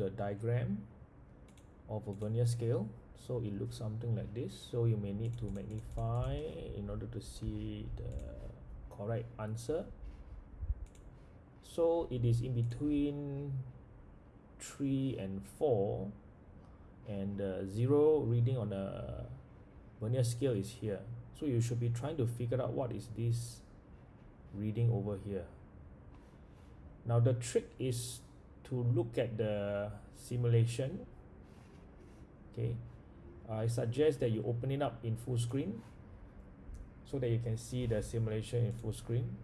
the diagram of a vernier scale. So it looks something like this. So you may need to magnify in order to see the correct answer. So it is in between 3 and 4 and the zero reading on a vernier scale is here. So you should be trying to figure out what is this reading over here. Now the trick is to look at the simulation. Okay. I suggest that you open it up in full screen so that you can see the simulation in full screen.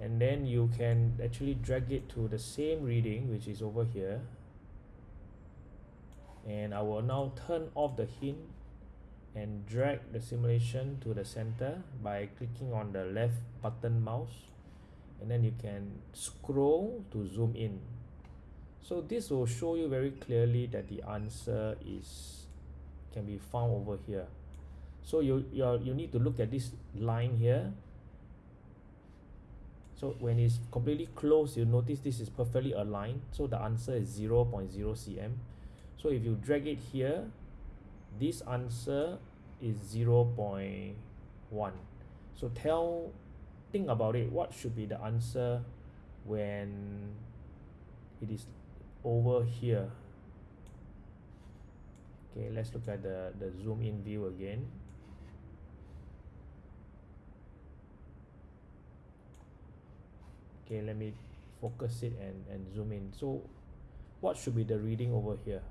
And then you can actually drag it to the same reading which is over here. And I will now turn off the hint and drag the simulation to the center by clicking on the left button mouse and then you can scroll to zoom in. So this will show you very clearly that the answer is can be found over here. So you you you need to look at this line here. So when it's completely closed you notice this is perfectly aligned. So the answer is 0 0.0 cm so if you drag it here this answer is 0 0.1 so tell think about it what should be the answer when it is over here? Okay let's look at the the zoom in view again. Okay let me focus it and and zoom in. So what should be the reading over here